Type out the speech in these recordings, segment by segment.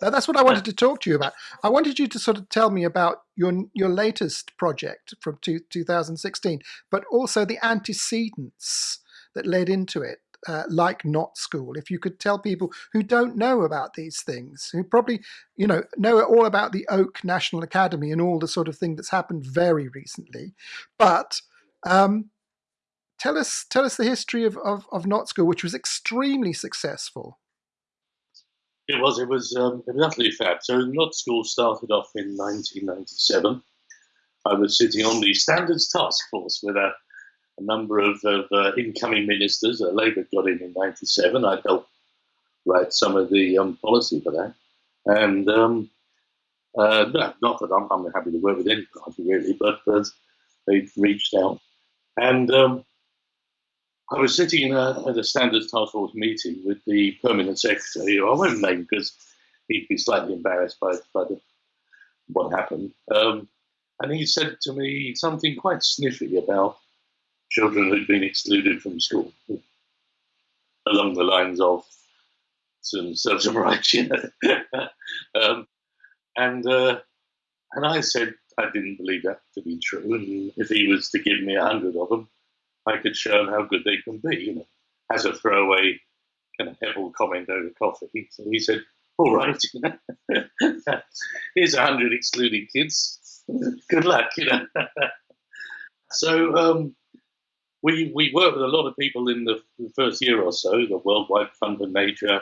That's what I wanted to talk to you about. I wanted you to sort of tell me about your your latest project from two, 2016, but also the antecedents that led into it, uh, like Not School. If you could tell people who don't know about these things, who probably you know know all about the Oak National Academy and all the sort of thing that's happened very recently, but um, tell us tell us the history of, of, of Not School, which was extremely successful. It was. It was. Um, it was utterly fab. So, Not School started off in 1997. I was sitting on the Standards Task Force with a, a number of, of uh, incoming ministers. Uh, Labour got in in '97. I helped write some of the um, policy for that, and um, uh, no, not that I'm, I'm, happy to work with any party really, but uh, they reached out, and um, I was sitting a, at a Standards Task Force meeting with the permanent secretary, who I won't name because he'd be slightly embarrassed by, by the, what happened. Um, and he said to me something quite sniffy about children who'd been excluded from school, along the lines of some serve some rights, you know. um, and uh, and I said I didn't believe that to be true, and if he was to give me a hundred of them, I could show them how good they can be, you know, as a throwaway kind of hevel comment over coffee. So he said, all right, here's a hundred excluded kids. Good luck, you know. so um, we we worked with a lot of people in the, the first year or so, the Worldwide Fund for Nature,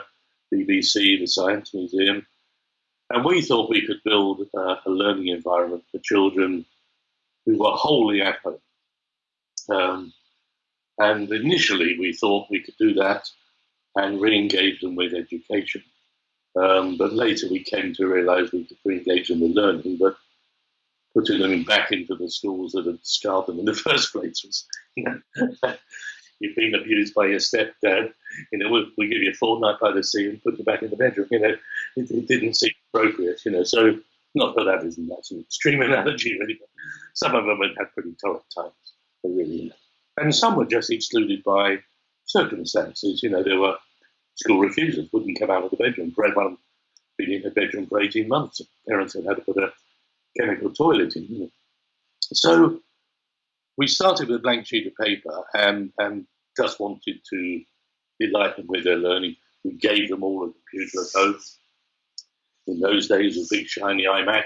BBC, the Science Museum, and we thought we could build uh, a learning environment for children who were wholly at home. Um, and initially, we thought we could do that and re engage them with education. Um, but later, we came to realize we could re engage them with learning, but putting them back into the schools that had scarred them in the first place was, you know, you've been abused by your stepdad, you know, we we give you a fortnight by the sea and put you back in the bedroom, you know, it, it didn't seem appropriate, you know. So, not that that isn't that's an extreme analogy, really, but some of them had pretty tough times, they really, you know. And some were just excluded by circumstances. You know, there were school refusers, wouldn't come out of the bedroom. For everyone been in the bedroom for 18 months, parents had had to put a chemical toilet in. So we started with a blank sheet of paper and, and just wanted to delight them with their learning. We gave them all a computer at home. In those days, a big shiny iMac.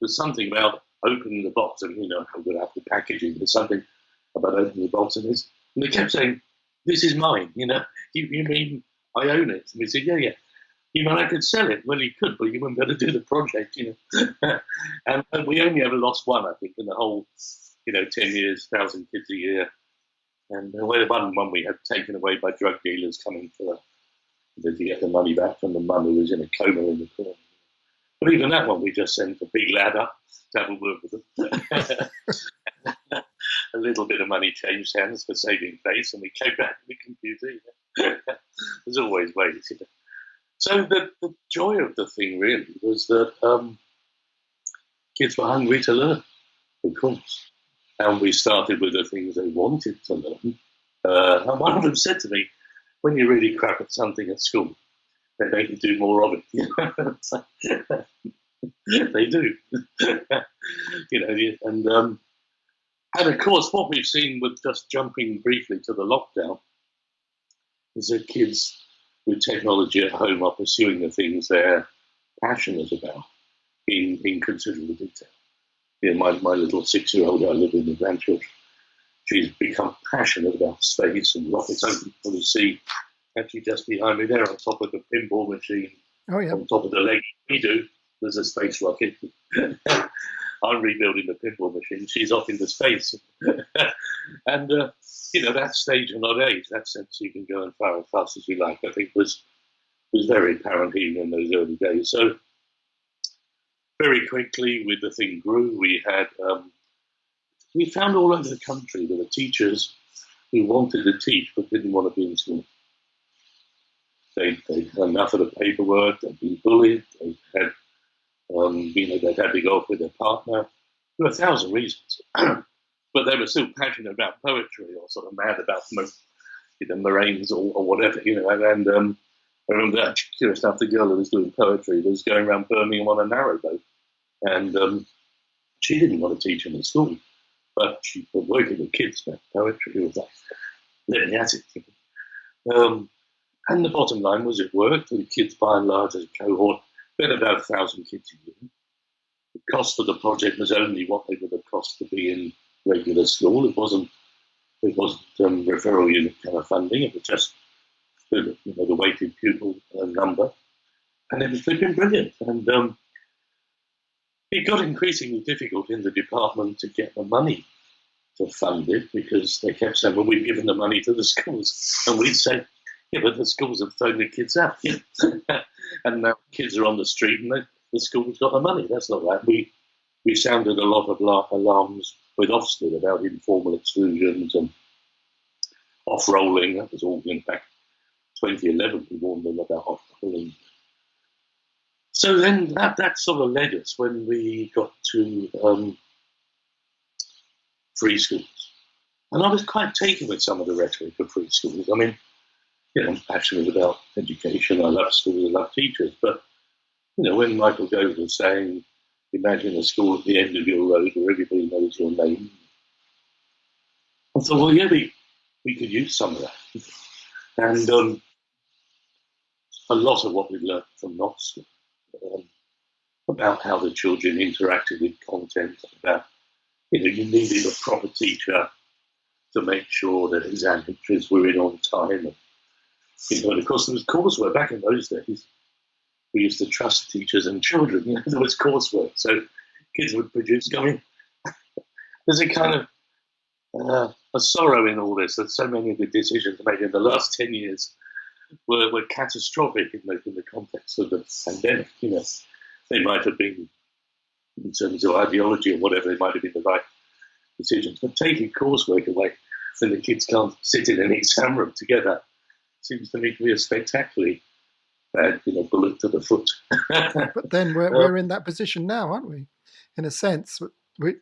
There's something about opening the box and you know how good after packaging. There's something about opening the box and. And they kept saying, This is mine, you know. You, you mean I own it? And we said, Yeah, yeah. You mean I could sell it? Well, you could, but you wouldn't be able to do the project, you know. and, and, we only ever lost one, I think, in the whole, you know, 10 years, 1,000 kids a year. And uh, the way one, one we had taken away by drug dealers coming for the, to get the money back from the mum who was in a coma in the corner. But even that one, we just sent a big ladder to have a word with them. a little bit of money changed hands for saving face, and we came back to the computer. There's always ways. You know. So the, the joy of the thing really was that um, kids were hungry to learn, of course. And we started with the things they wanted to learn. Uh, and one of them said to me, when you really crap at something at school, they make you do more of it. they do. you know, and um, and of course, what we've seen with just jumping briefly to the lockdown is that kids with technology at home are pursuing the things they're passionate about in, in considerable detail. You know, my, my little six year old, I live in the grandchildren, she's become passionate about space and rockets. For the sea, actually just behind me there on top of the pinball machine, oh, yeah. on top of the leg we do, there's a space rocket. I'm rebuilding the pinball machine. She's off into space. and, uh, you know, that stage and not age, that sense you can go and fire as fast as you like, I think was was very apparent even in those early days. So very quickly, with the thing grew, we had um, we found all over the country there were teachers who wanted to teach but didn't want to be in school. They they had enough of the paperwork. They'd been bullied. They had um, you know, they'd had to go off with their partner. Were a thousand reasons, but they were still passionate about poetry or sort of mad about you know, moraines or, or whatever, you know. And, and um, I remember curious enough, the girl who was doing poetry was going around Birmingham on a narrowboat, and um, she didn't want to teach him in school, but she was working with kids about poetry. It was like, let me at it. Um, and the bottom line was it worked. The kids, by and large, as a cohort, about a thousand kids a year. The cost of the project was only what they would have cost to be in regular school. It wasn't it wasn't um, referral unit kind of funding. It was just you know, the weighted pupil uh, number, and it was flipping brilliant. And um, it got increasingly difficult in the department to get the money to fund it because they kept saying, "Well, we've given the money to the schools," and we'd say, "Yeah, but the schools have thrown the kids out, and now kids are on the street, and the, the school's got the money. That's not right." We we sounded a lot of alarms with Ofsted about informal exclusions and off-rolling. That was all, in fact, 2011 we warned them about off-rolling. So then that, that sort of led us when we got to um, free schools. And I was quite taken with some of the rhetoric of free schools. I mean, you know, I'm passionate about education. I love schools. I love teachers. But, you know, when Michael Gove was saying imagine a school at the end of your road where everybody knows your name. I thought, well, yeah, we, we could use some of that. And um, a lot of what we learned from Not School um, about how the children interacted with content, about, you know, you needed a proper teacher to make sure that exam entries were in on time. And of course, there was coursework back in those days we used to trust teachers and children. You know, there was coursework, so kids would produce going. There's a kind of uh, a sorrow in all this that so many of the decisions made in the last ten years were, were catastrophic in the, in the context of the pandemic. You know, they might have been in terms of ideology or whatever, they might have been the right decisions. But taking coursework away when the kids can't sit in an exam room together seems to me to be a spectacularly bad, you know, bullet to the foot. but then we're, we're in that position now, aren't we? In a sense, we,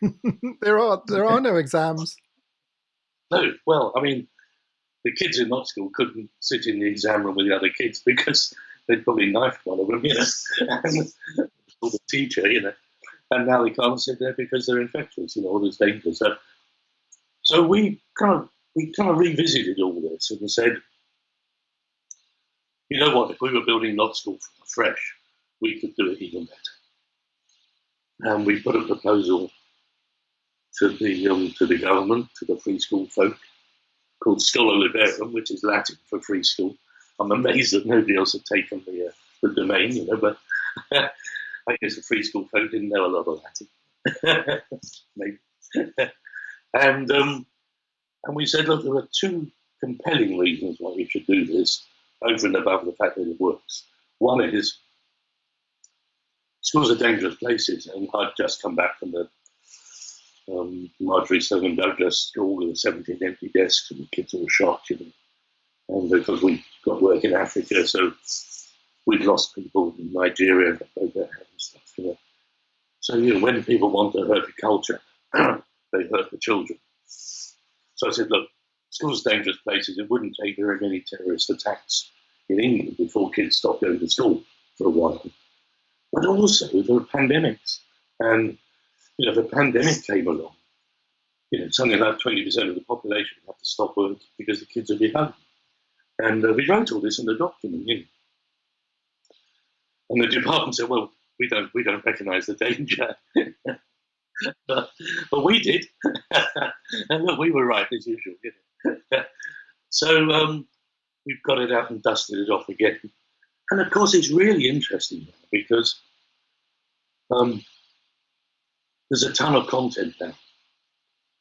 there are there are no exams. No, well, I mean, the kids in Not School couldn't sit in the exam room with the other kids because they'd probably knifed one of them, you know, and the teacher, you know, and now they can't sit there because they're infectious, you know, all this danger. So, so we kind of we kind of revisited all this and said, you know what, if we were building Not School fresh, we could do it even better. And we put a proposal to the um, to the government, to the free school folk, called Schola Liberum, which is Latin for free school. I'm amazed that nobody else had taken the, uh, the domain, you know, but I guess the free school folk didn't know a lot of Latin. And um, and we said, look, there are two compelling reasons why we should do this over and above the fact that it works. One is schools are dangerous places, and I'd just come back from the um, Marjory Stoneman Douglas school with 17 empty desks, and the kids all shocked, you know. And because we got work in Africa, so we'd lost people in Nigeria broke stuff, you know. So, you know, when people want to hurt the culture, they hurt the children. So I said, look, schools are dangerous places. It wouldn't take very many terrorist attacks in England before kids stopped going to school for a while. But also there were pandemics. And you know, the pandemic came along. You know, something like 20% of the population had to stop work because the kids would be home. And uh, we wrote all this in the document. You know. And the department said, well, we don't, we don't recognise the danger. but, we did. and look, we were right as usual. So um, we've got it out and dusted it off again. And of course, it's really interesting because um, there's a ton of content now.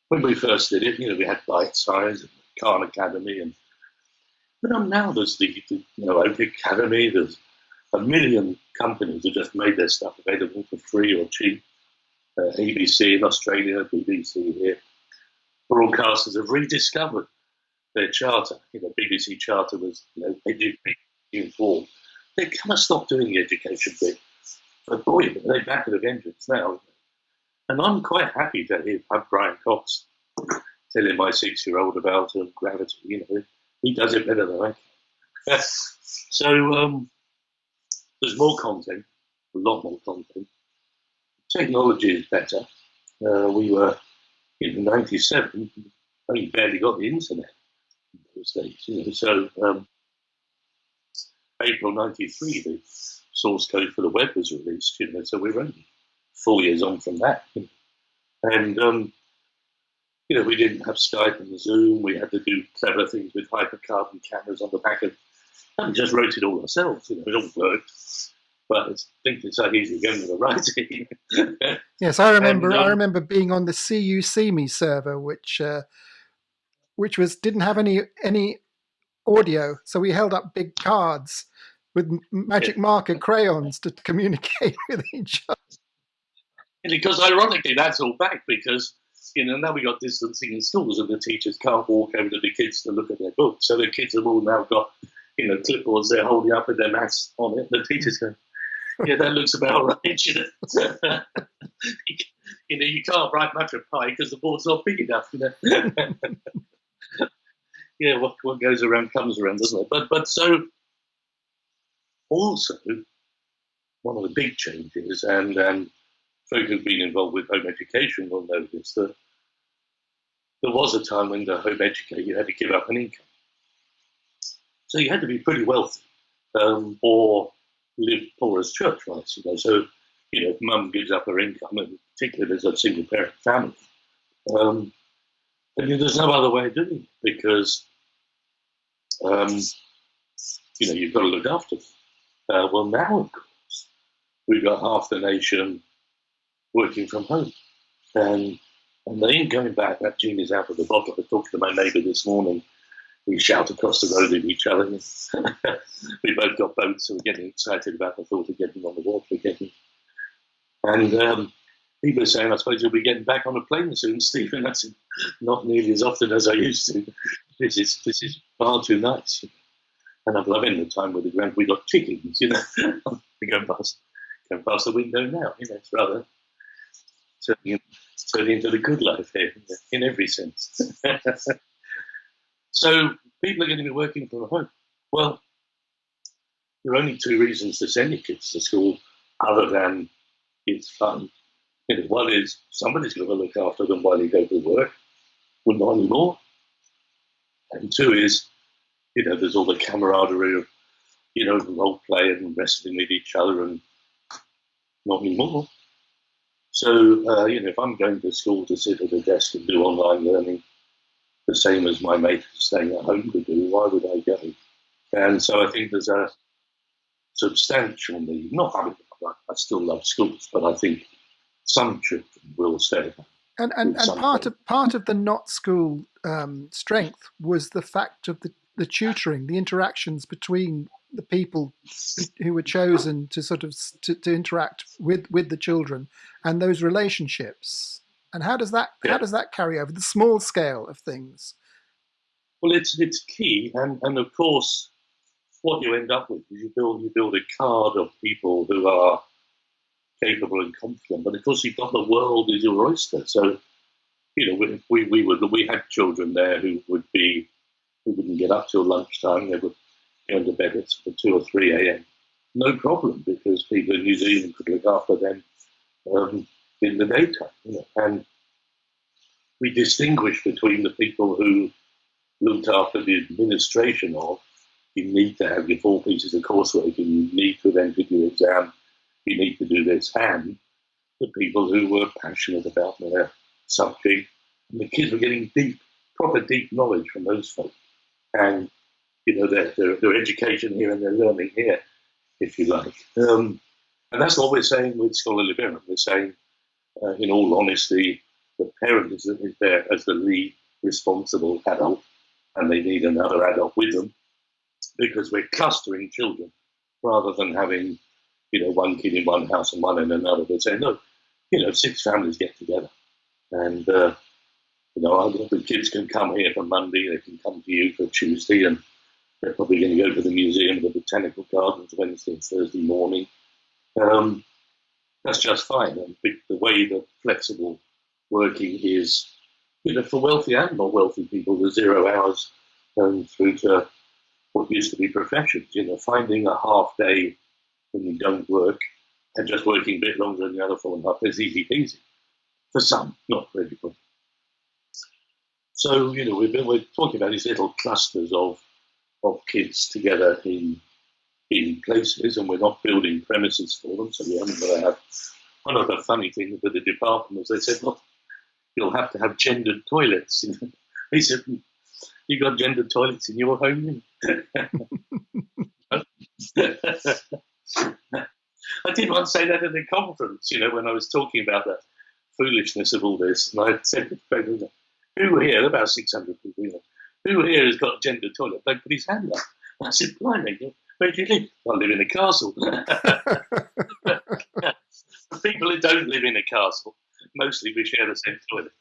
When we first did it, you know, we had Bitesize and Khan Academy, and but now there's the, the you know Open Academy. There's a million companies that just made their stuff available for free or cheap. Uh, ABC in Australia, BBC here. Broadcasters have rediscovered their charter, you know, BBC charter was, you know, education informed. They kind of stopped doing the education. But boy, they're back at the vengeance now. And I'm quite happy to hear Brian Cox telling my six-year-old about uh, gravity. You know, he does it better than I can. So um, there's more content, a lot more content. Technology is better. Uh, we were in '97, only barely got the internet in those days. You know, so um, April '93, the source code for the web was released. You know, so we were only four years on from that. You know. And um, you know, we didn't have Skype and Zoom. We had to do clever things with hypercarbon cameras on the back of. And just wrote it all ourselves. You know, it all worked. But I think it's so easy going with the writing. yes, I remember. And, um, I remember being on the "CU-SeeMe" server, which uh, which was didn't have any any audio, so we held up big cards with magic marker crayons to communicate with each other. Because ironically, that's all back because you know now we got distancing in schools and the teachers can't walk over to the kids to look at their books, so the kids have all now got you know clipboards they're holding up with their maths on it. The teachers go, "Yeah, that looks about right." You know, you know you can't write much of pi because the board's not big enough. You know. yeah, what, what goes around comes around, doesn't it? But but so also one of the big changes, and and folk who've been involved with home education will know this that there was a time when to home educate you had to give up an income, so you had to be pretty wealthy um, or live poor as church mice. You know, so you know, if mum gives up her income, and particularly as a single parent family. Um, and there's no other way of doing it because um, you know, you've got to look after them. Uh, well, now, of course, we've got half the nation working from home. And, and they ain't going back. That gene is out of the bottle. I talked to my neighbour this morning. We shout across the road at each other. we both got boats, so we're getting excited about the thought of getting on the water again. And um, people are saying, I suppose you'll be getting back on a plane soon, Stephen. That's not nearly as often as I used to. This is this is far too nice. And I'm loving the time with the grand. We got chickens, you know. we go past, go past the window now. You know, it's rather turning, turning into the good life here in every sense. So people are going to be working from home. Well, there are only two reasons to send your kids to school, other than it's fun. You know, one is somebody's going to look after them while they go to work. Well, not anymore. And two is you know, there's all the camaraderie of, you know, role play and wrestling with each other and not anymore. So, uh, you know, if I'm going to school to sit at a desk and do online learning, the same as my mate staying at home to do, why would I go? And so I think there's a substantial need. Not, I, mean, I still love schools, but I think some children will stay. And, and, and part of part of the not school um, strength was the fact of the the tutoring, the interactions between the people who were chosen to sort of to, to interact with with the children and those relationships. And how does that yeah. how does that carry over the small scale of things? Well, it's it's key, and and of course, what you end up with is you build you build a card of people who are capable and confident. But of course, you've got the world is your oyster. So, you know, we we, we would we had children there who would be we wouldn't get up till lunchtime. They would go to bed at 2 or 3 a.m. No problem, because people in New Zealand could look after them um, in the daytime. You? And we distinguish between the people who looked after the administration of you need to have your four pieces of coursework and you need to then enter your exam, you need to do this, and the people who were passionate about their subject. And the kids were getting deep, proper deep knowledge from those folks and you know their, their, their education here and their learning here, if you like. Um, and that's what we're saying with scholarly parent. We're saying, uh, in all honesty, the parent is, is there as the lead responsible adult, and they need another adult with them because we're clustering children rather than having, you know, one kid in one house and one in another. We're saying, no, you know, six families get together, and uh, you know, the kids can come here for Monday, they can come to you for Tuesday, and they're probably going to go to the museum, the botanical gardens Wednesday and Thursday morning. Um, that's just fine. And the way that flexible working is, you know, for wealthy and not wealthy people, the zero hours um, through to what used to be professions. You know, finding a half day when you don't work and just working a bit longer than the other four and a half is easy peasy. For some, not for everybody. So, you know, we've been we're talking about these little clusters of of kids together in in places, and we're not building premises for them, so we haven't got to have. One of the funny things with the department was they said, "Look, you'll have to have gendered toilets." they said, "You got gendered toilets in your home?" I did once say that at a conference, you know, when I was talking about the foolishness of all this, and I said who here, about 600 people, you know, who here has got a gender toilet? They put his hand up. I said, blimey, where do you live? I live in a castle. For people who don't live in a castle, mostly we share the same toilet.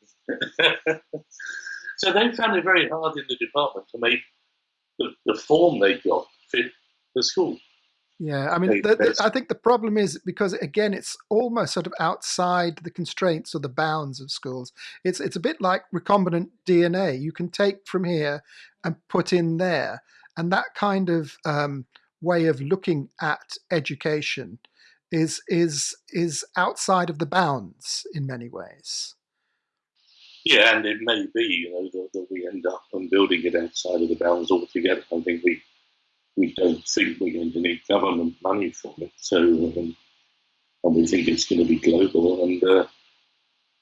so they found it very hard in the department to make the, the form they got fit the school. Yeah, I mean, the, the, I think the problem is because again, it's almost sort of outside the constraints or the bounds of schools. It's it's a bit like recombinant DNA. You can take from here and put in there, and that kind of um, way of looking at education is is is outside of the bounds in many ways. Yeah, and it may be you know that, that we end up on building it outside of the bounds altogether. I think we we don't think we're going to need government money for it. So, um, and we think it's going to be global. And uh,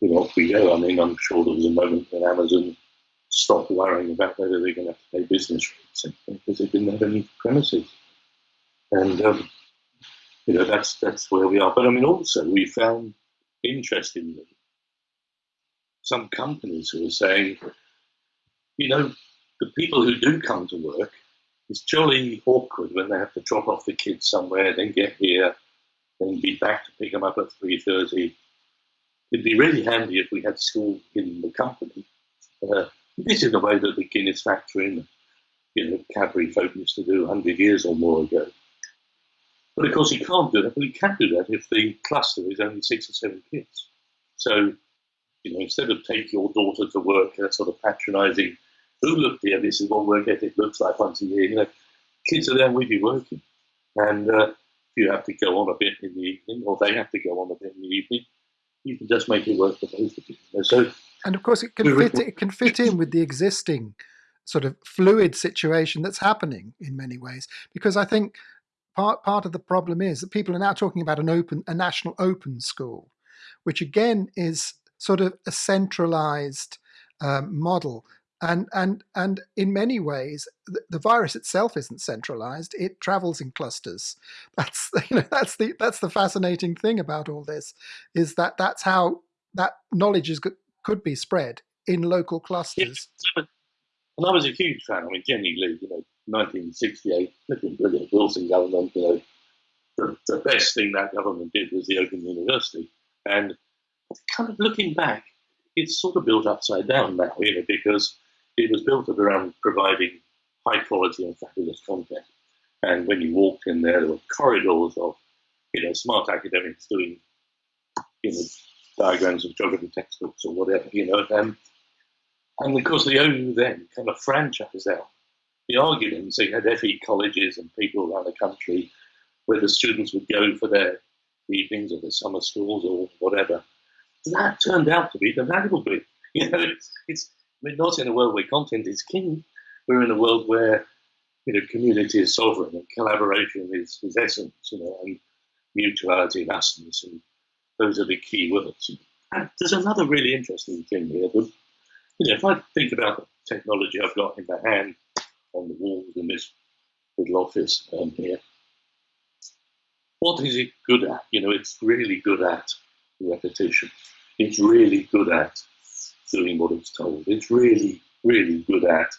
you know, off we go. I mean, I'm sure there was a moment when Amazon stopped worrying about whether they're going to have to pay business rates because they didn't have any premises. And um, you know, that's that's where we are. But I mean, also we found interestingly some companies who are saying, you know, the people who do come to work it's jolly awkward when they have to drop off the kids somewhere, then get here, then be back to pick them up at 3.30. It'd be really handy if we had school in the company. Uh, this is the way that the Guinness factory and you know, Cadbury folk used to do 100 years or more ago. But of course, you can't do that. But you can do that if the cluster is only six or seven kids. So, you know, instead of take your daughter to work, that sort of patronising who look here, this is what work ethic looks like once a year. You know, kids are there with you working. And uh, you have to go on a bit in the evening, or they have to go on a bit in the evening, you can just make it work for both of you. So, and of course, it can fit. It can fit in with the existing sort of fluid situation that's happening in many ways. Because I think part part of the problem is that people are now talking about an open, a national open school, which again is sort of a centralized um, model. And and and in many ways the, the, virus itself isn't centralized it travels in clusters. That's you know that's the that's the fascinating thing about all this is that that's how that knowledge is could be spread in local clusters. And i was a huge fan i mean Jennie Lee you know 1968 looking brilliant wilson government you know the, the best thing that government did was the open university and kind of looking back it's sort of built upside down now you know because it was built around providing high quality and fabulous content. And when you walked in there, there were corridors of, you know, smart academics doing, you know, diagrams of geography textbooks or whatever, you know. And, and of course, the OU then kind of franchised out the argument. So you had FE colleges and people around the country where the students would go for their evenings or their summer schools or whatever. That turned out to be the valuable bit. You know, it's, it's we're not in a world where content is king. We're in a world where you know community is sovereign and collaboration is, is essence, you know, and mutuality and usness, and those are the key words. And there's another really interesting thing here. But, you know, if I think about the technology I've got in my hand on the walls in this little office um, here, what is it good at? You know, it's really good at repetition. It's really good at doing what it's told. It's really, really good at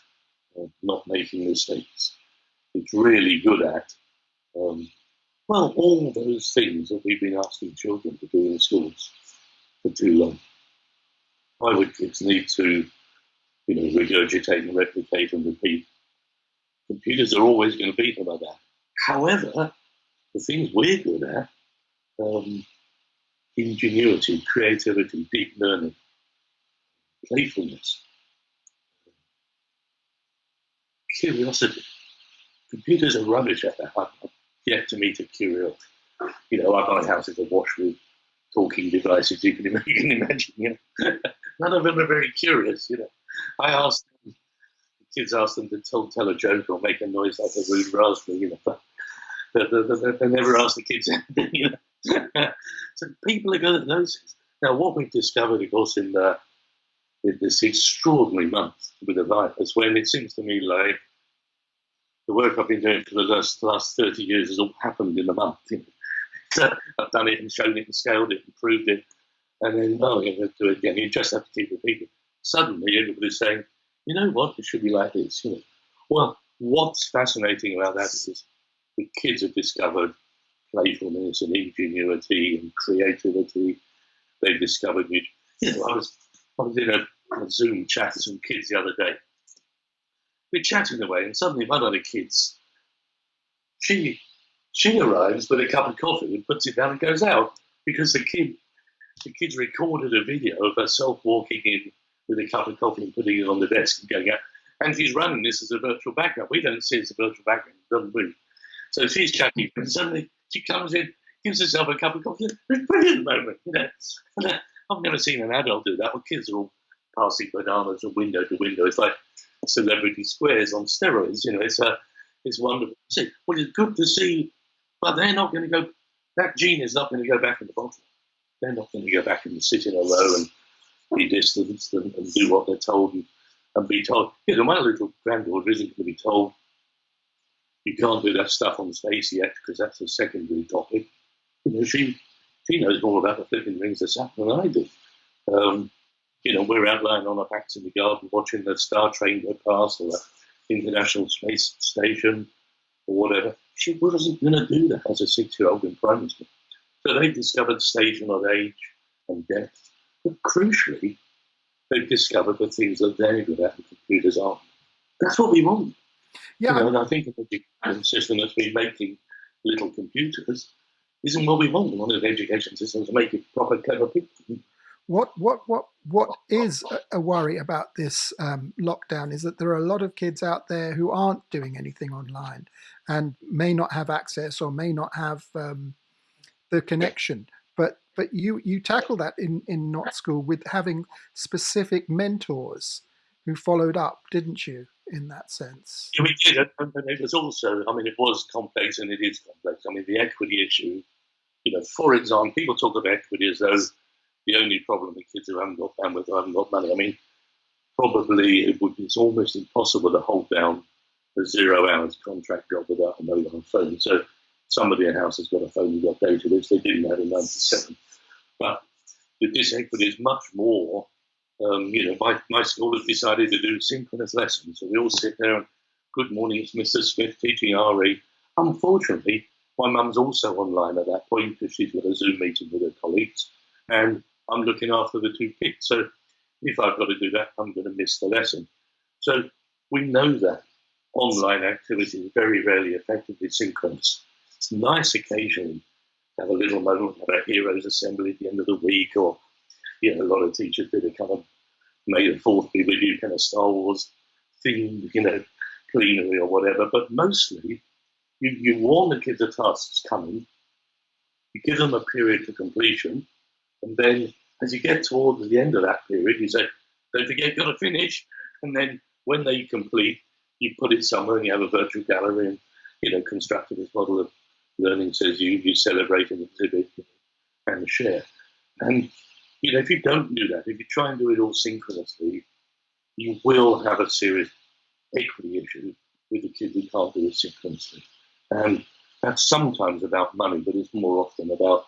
uh, not making mistakes. It's really good at, um, well, all those things that we've been asking children to do in schools for too long. Why would kids need to, you know, regurgitate and replicate and repeat? Computers are always going to beat them at that. However, the things we're good at, um, ingenuity, creativity, deep learning, playfulness, curiosity. computers are rubbish at that. I've yet to meet a curious. You know, my house is awash with talking devices. You can, imagine. You know, none of them are very curious. You know, I asked them, kids ask them to tell tell a joke or make a noise like a rude raspberry. You know, but they, they, they never ask the kids anything. You know, so people are good at those things. Now, what we've discovered, of course, in the in this extraordinary month with the virus, when it seems to me like the work I've been doing for the last, last 30 years has all happened in a month. You know? I've done it and shown it and scaled it and proved it. And then, oh, you're going to do it again. You just have to keep repeating. Suddenly, everybody's saying, you know what, it should be like this. You know? Well, what's fascinating about that is the kids have discovered playfulness and ingenuity and creativity. They've discovered, you know, I was I was in a, a Zoom chat with some kids the other day. We're chatting away, and suddenly one of the kids, she she arrives with a cup of coffee and puts it down and goes out because the kid the kids recorded a video of herself walking in with a cup of coffee and putting it on the desk and going out. And she's running this as a virtual background. We don't see it as a virtual background, doesn't we? So she's chatting, and suddenly she comes in, gives herself a cup of coffee. It's brilliant moment, you know. Uh, I've never seen an adult do that. Well, kids are all passing bananas from window to window. It's like celebrity squares on steroids. You know, it's a, it's wonderful see. Well, it's good to see, but they're not going to go. That gene is not going to go back in the bottle. They're not going to go back and sit in a row and be distanced and, and do what they're told and, and be told. You know, my little granddaughter isn't going to be told you can't do that stuff on space yet because that's a secondary topic. You know, she she knows more about the flipping rings of Saturn than I do. Um, you know, we're out lying on our backs in the garden watching the star train go past or the International Space Station or whatever. She wasn't going to do that as a six-year-old in primary school. So they discovered station of age and depth. But crucially, they've discovered the things that they're good at and computers aren't. That's what we want. Yeah. You know, and I think the education system that's been making little computers isn't what we want. We want an education system to make it proper, clever people. What what what what is a worry about this um, lockdown is that there are a lot of kids out there who aren't doing anything online and may not have access or may not have um, the connection. But but you you tackle that in in not school with having specific mentors who followed up, didn't you? In that sense, yeah, we did, and it was also. I mean, it was complex, and it is complex. I mean, the equity issue you know, for example, people talk of equity as though the only problem with kids who haven't got bandwidth or haven't got money. I mean, probably it would, it's almost impossible to hold down a zero hours contract job without a mobile phone. So somebody in house has got a phone and got data, which they didn't have in 97. But the disequity is much more, um, you know, my, my school has decided to do synchronous lessons. So we all sit there and, good morning, it's Mr. Smith teaching RE. Unfortunately, my mum's also online at that point because she's got a Zoom meeting with her colleagues, and I'm looking after the two kids. So if I've got to do that, I'm going to miss the lesson. So we know that online activity is very rarely effectively synchronous. It's nice occasionally to have a little moment, have a heroes assembly at the end of the week, or you know, a lot of teachers did a kind of May the Fourth be with you kind of Star Wars themed, you know, cleanery or whatever. But mostly you, you warn the kids the task's coming, you give them a period for completion, and then as you get towards the end of that period, you say, don't forget, you've got to finish. And then when they complete, you put it somewhere and you have a virtual gallery and, you know, constructed this model of learning says you, you celebrate and exhibit and share. And, you know, if you don't do that, if you try and do it all synchronously, you will have a serious equity issue with the kid who can't do it synchronously. And that's sometimes about money, but it's more often about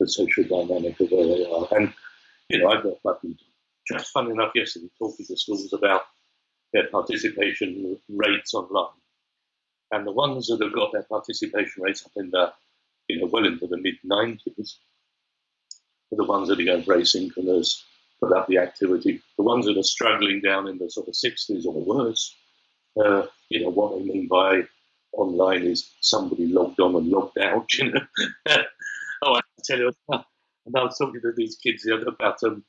the social dynamic of where they are. And, you know, I got just fun enough yesterday, talking to schools about their participation rates online. And the ones that have got their participation rates up in the, you know, well into the mid 90s are the ones that are going very synchronous, put up the activity. The ones that are struggling down in the sort of 60s or worse, uh, you know, what they mean by online is somebody logged on and logged out. You know, oh, I tell you, and I was talking to these kids the other about um,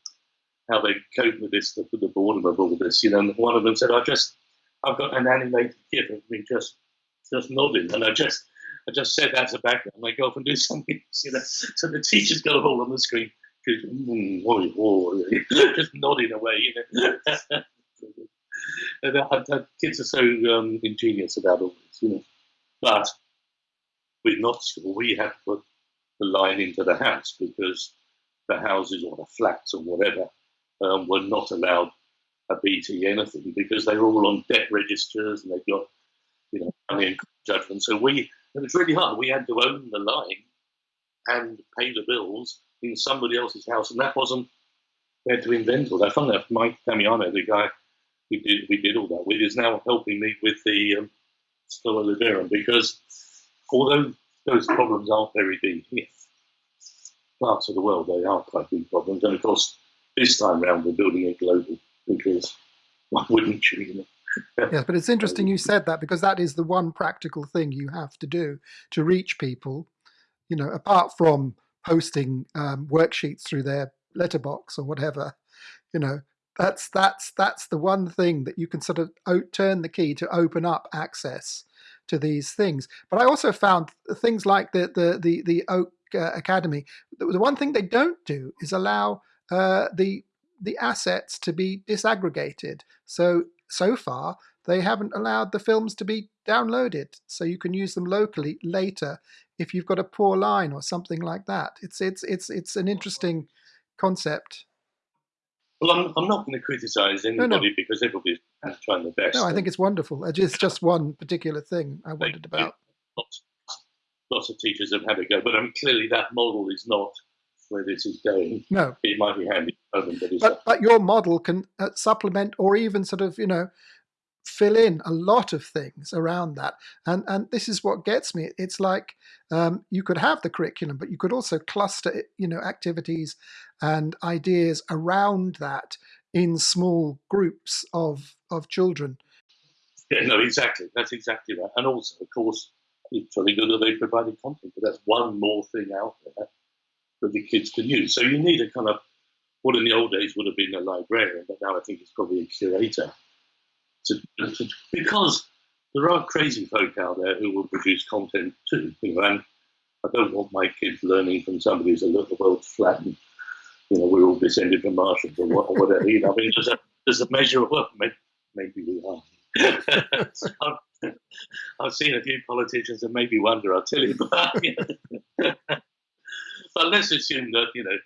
how they cope with this, the, the boredom of all this. You know, and one of them said, "I just, I've got an animated GIF of me just just nodding. And I just I just said that to background. I go off and do something, you know. So the teacher's got a hold on the screen, just, mm, oh, oh, just nodding away, you know. and, uh, uh, kids are so um, ingenious about all this, you know. But with not we had to put the line into the house because the houses or the flats or whatever um, were not allowed a BT anything because they were all on debt registers and they've got, you know, and judgment. So we, it was really hard. We had to own the line and pay the bills in somebody else's house, and that wasn't. We had to invent all that. Fun enough, Mike Damiano, the guy we did we did all that with, is now helping me with the um, Schola Liberum because although those problems aren't very big here, parts of the world they are quite big problems, and of course this time round we're building it global because why wouldn't you? you know? Yes, but it's interesting you said that because that is the one practical thing you have to do to reach people. You know, apart from posting um, worksheets through their letterbox or whatever, you know, that's that's that's the one thing that you can sort of turn the key to open up access to these things. But I also found things like the the the, the Oak uh, Academy. The, the, one thing they don't do is allow uh, the the assets to be disaggregated. So so far they haven't allowed the films to be downloaded, so you can use them locally later if you've got a poor line or something like that. It's it's it's it's an interesting concept. Well, I'm, I'm not going to criticise anybody no, no. because everybody's trying their best. No, I think it's wonderful. It's just one particular thing I wondered about. Lots, lots of teachers have had a go, but um, clearly that model is not where this is going. No, it might be handy, but but, but your model can uh, supplement or even sort of you know fill in a lot of things around that. And and this is what gets me. It's like um, you could have the curriculum, but you could also cluster you know activities and ideas around that in small groups of of children. Yeah, no, exactly. That's exactly right. And also, of course, it's really good that they provided content, but that's one more thing out there that the kids can use. So you need a kind of what in the old days would have been a librarian, but now I think it's probably a curator to, to, because there are crazy folk out there who will produce content too. You know, and I don't want my kids learning from somebody who's a little world flat and you know we're all descended from Martians or whatever. You know, I mean, there's a there's a measure of well, maybe, maybe we are. I've, I've, seen a few politicians and maybe wonder. I'll tell you, but. but let's assume that you know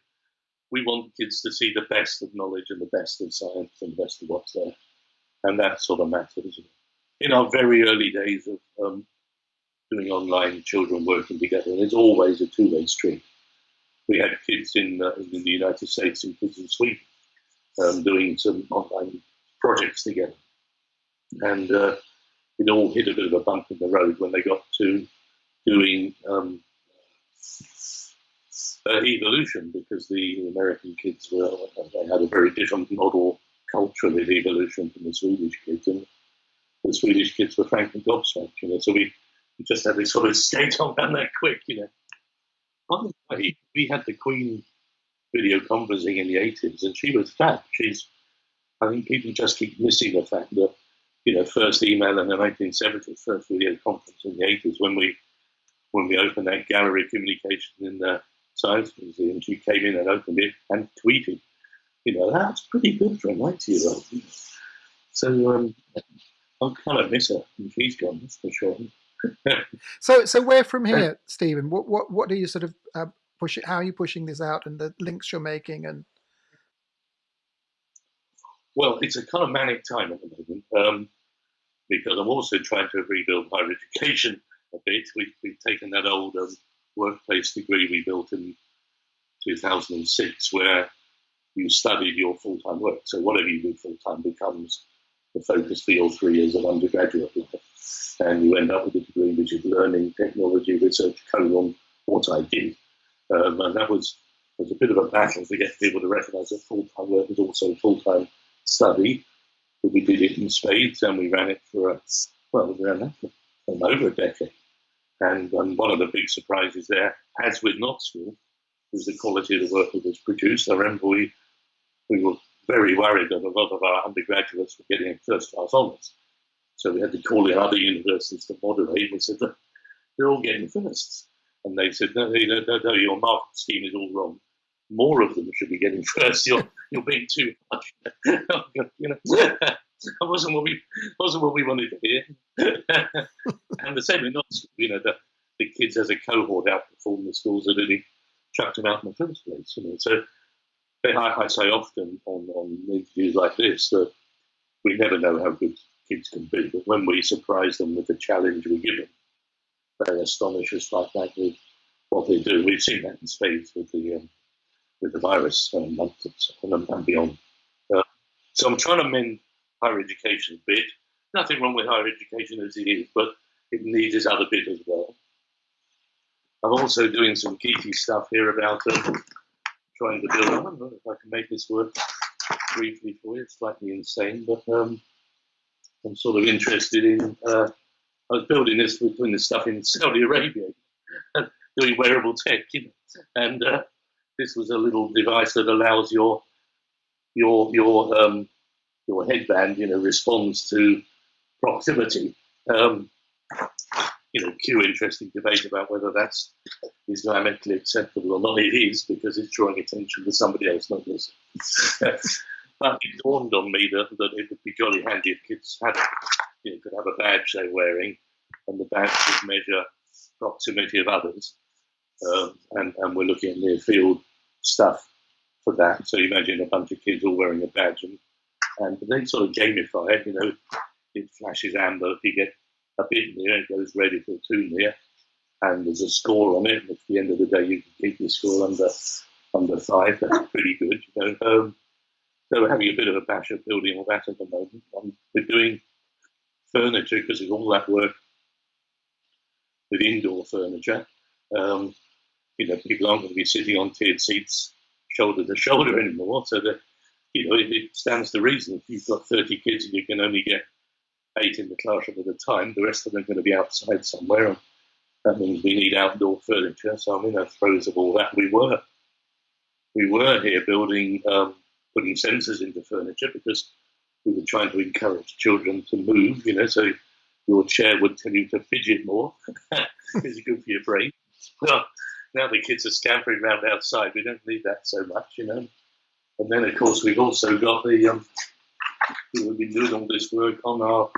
we want kids to see the best of knowledge and the best of science and the best of what's there and that sort of matters. In our very early days of um, doing online children working together, and it's always a two-way street. We had kids in, uh, in the United States and kids in Sweden um, doing some online projects together, and uh, it all hit a bit of a bump in the road when they got to doing um, uh, evolution because the American kids were they had a very different model culturally the evolution from the Swedish kids, and the Swedish kids were frankly gobsmacked, you know. So we, we just had this sort of skate on down that quick, you know. The way, we had the Queen video conferencing in the 80s, and she was fat. She's, I think people just keep missing the fact that, you know, first email in the 1970s, first video conference in the 80s, when we when we opened that gallery of communication in the Science Museum, she came in and opened it and tweeted you know, that's pretty good for a 90 year old. So um, I kind of miss her if he's gone, that's for sure. so, so where from here, Stephen? What, what, what are you sort of uh, pushing? How are you pushing this out, and the links you're making, and well, it's a kind of manic time at the moment um, because I'm also trying to rebuild higher education a bit. We've, we've taken that old um, workplace degree we built in 2006, where you studied your full-time work. So whatever you do full-time becomes the focus for your three years of undergraduate life. And you end up with a degree which is learning, technology, research, colon, what I did. Um, and that was, was a bit of a battle to get people to recognise that full-time work is also full-time study. But we did it in spades and we ran it for, a, well, we ran that for over a decade. And um, one of the big surprises there, as with School, was the quality of the work that was produced. I remember we we were very worried that a lot of our undergraduates were getting first class honours. So we had to call in other universities to moderate. We said, they're all getting firsts. And they said, no, no, no, no, your mark scheme is all wrong. More of them should be getting first. You're, you're being too much. you know, that wasn't what we wasn't what we wanted to hear. and the same with not, you know, the, the kids as a cohort outperform the schools that really chucked them out in the first place. You know, so I, I say often on, on interviews like this that we never know how good kids can be, but when we surprise them with the challenge we give them, they astonish us like that with what they do. We've seen that in spades with the um, with the virus um, and, and beyond. Uh, so I'm trying to mend higher education bit. Nothing wrong with higher education as it is, but it needs its other bit as well. I'm also doing some geeky stuff here about um, trying to build. I don't know if I can make this work briefly for you. It's slightly insane, but um, I'm sort of interested in. Uh, I was building this, doing this stuff in Saudi Arabia, doing wearable tech, you know, and uh, this was a little device that allows your your your um, your headband, you know, responds to proximity. Um, you know, cue interesting debate about whether that's Islamically acceptable or not. It is because it's drawing attention to somebody else, not this. but it dawned on me that, that it would be jolly handy if kids had, you know, could have a badge they're wearing, and the badge would measure proximity of others. Um, and, and we're looking at near field stuff for that. So imagine a bunch of kids all wearing a badge, and, and they sort of gamify it. You know, it flashes amber if you get a bit near, it goes red if you're too near, and there's a score on it. And at the end of the day, you can keep your score under under five. That's pretty good. You know, um, so we're having a bit of a bash at building all that at the moment. Um, we're doing furniture because it's all that work with indoor furniture. Um, you know, people aren't going to be sitting on tiered seats shoulder to shoulder anymore. So that, you know, it, it stands to reason if you've got 30 kids and you can only get eight in the classroom at a time, the rest of them are going to be outside somewhere. And that means we need outdoor furniture. So I'm in the throes of all that. We were, we were here building, um, putting sensors into furniture because we were trying to encourage children to move, you know, so your chair would tell you to fidget more. it's good for your brain. Well, now the kids are scampering around outside. We don't need that so much, you know. And then, of course, we've also got the, um, we've been doing all this work on our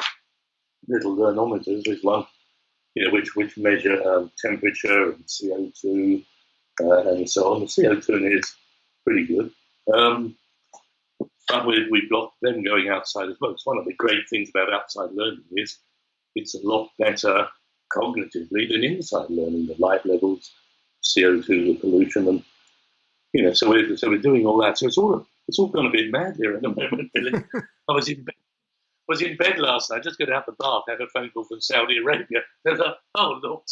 little anemometers, which one, you know, which, which measure um, temperature and CO2 uh, and so on. The CO2 is pretty good. Um, but we, we've got them going outside as well. It's one of the great things about outside learning is it's a lot better cognitively than inside learning. The light levels, CO2, the pollution, and you know, so we're so we're doing all that. So it's all it's all gone a bit mad here at the moment. Billy. I was in bed, was in bed last night, just got out the bath, had a phone call from Saudi Arabia. They're like, oh look,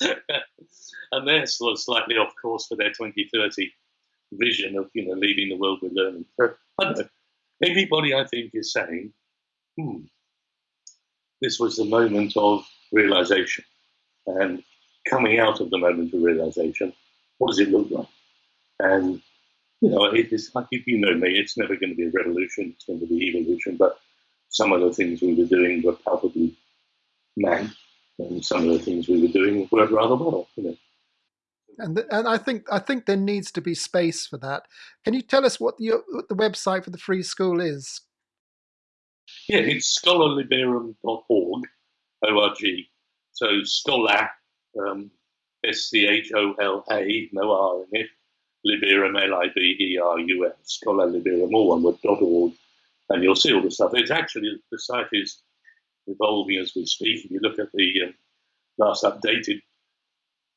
and they're sort of slightly off course for their 2030 vision of you know leading the world with learning. I don't know. Everybody, I think, is saying, hmm, this was the moment of realization. And coming out of the moment of realization, what does it look like? And, you know, it is like you know me, it's never going to be a revolution, it's going to be evolution, but some of the things we were doing were palpably mad, and some of the things we were doing worked rather well, you know. And, and I think I think there needs to be space for that. Can you tell us what the, what the website for the free school is? Yeah, it's scholaliberum.org, O-R-G. So schola, um, S-C-H-O-L-A, no R in it, Liberum, L-I-B-E-R-U-M, scholaliberum, all one word, dot org, and you'll see all the stuff. It's actually, the site is evolving as we speak. If you look at the um, last updated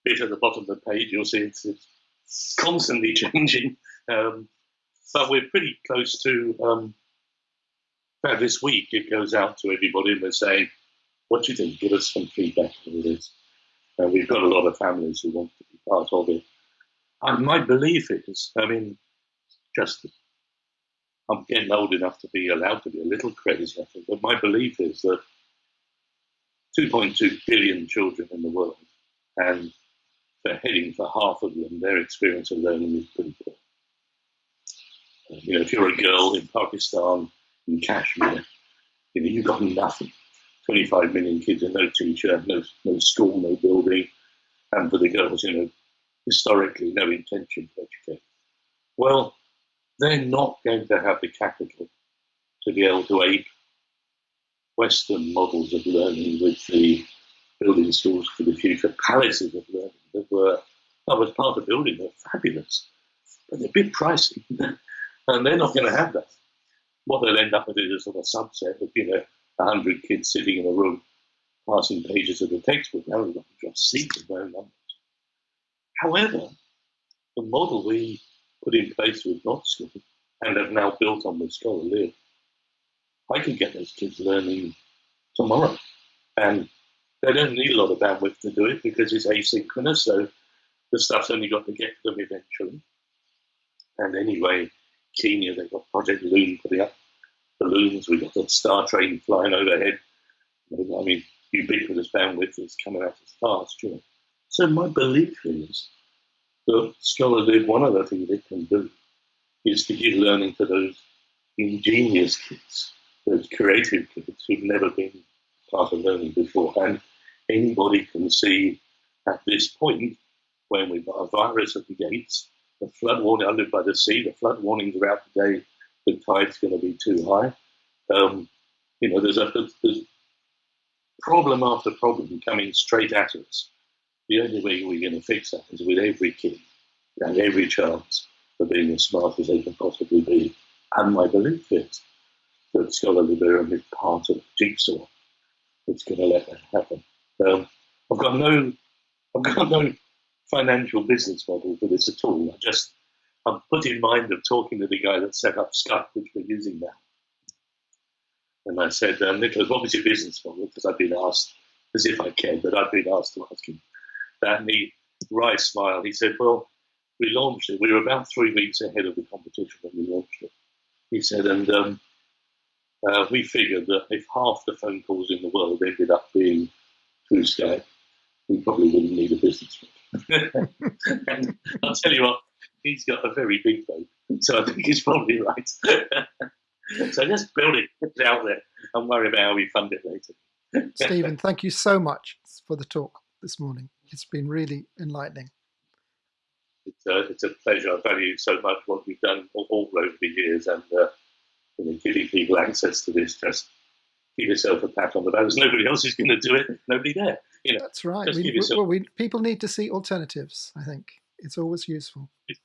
bit at the bottom of the page, you'll see it's, it's constantly changing. Um, but we're pretty close to um, this week it goes out to everybody and we're saying, what do you think? Give us some feedback on this. And we've got a lot of families who want to be part of it. My belief is, I mean, just I'm getting old enough to be allowed to be a little crazy, I think, but my belief is that 2.2 billion children in the world, and they're heading for half of them, their experience of learning is pretty poor. Uh, you know, if you're a girl in Pakistan in Kashmir, you know, you've got nothing 25 million kids and no teacher, no, no school, no building, and for the girls, you know, historically no intention to educate. Well, they're not going to have the capital to be able to ape Western models of learning with the building schools for the future, palaces of learning that were, that was part of building, they're fabulous, but they're a bit pricey, and they're not going to have that. What they'll end up with is a sort of subset of, you know, 100 kids sitting in a room passing pages of the textbook. We've got to just seats of their numbers. However, the model we put in place with Not School and have now built on with Schola Liberum, I can get those kids learning tomorrow. And they don't need a lot of bandwidth to do it because it's asynchronous, so the stuff's only got to get to them eventually. And anyway, Kenya, they've got Project Loon putting up balloons, we've got the Star Train flying overhead. I mean, ubiquitous bandwidth is coming out as fast, you know. So my belief is that Schola Liberum, one of the things it can do is to give learning to those ingenious kids, those creative kids who've never been part of learning before. And anybody can see at this point, when we've got a virus at the gates, the flood warning, I live by the sea, the flood warnings are out today, the tide's going to be too high. Um, you know, there's a there's problem after problem coming straight at us. The only way we're going to fix that is with every kid and every chance for being as smart as they can possibly be. And my belief is that Schola Liberum is part of the jigsaw that's going to let that happen. Um, I've got no, I've got no financial business model for this at all. I just, I'm put in mind of talking to the guy that set up Skype, which we're using now. And I said, um, Niklas, what was your business model? Because I've been asked, as if I cared, but I've been asked to ask him. And he, wry smile, he said, well, we launched it. We were about three weeks ahead of the competition when we launched it. He said, and um, uh, we figured that if half the phone calls in the world ended up being through Skype, we probably wouldn't need a business. and I'll tell you what, he's got a very big boat, so I think he's probably right. so just build it, put it out there, and worry about how we fund it later. Stephen, thank you so much for the talk this morning. It's been really enlightening. It's a, it's a pleasure. I value so much what we've done all, all over the years, and uh, you know, giving people access to this. Just give yourself a pat on the back. There's nobody else who's going to do it. Nobody there. You know, That's right. We, yourself... well, we, people need to see alternatives. I think it's always useful. It's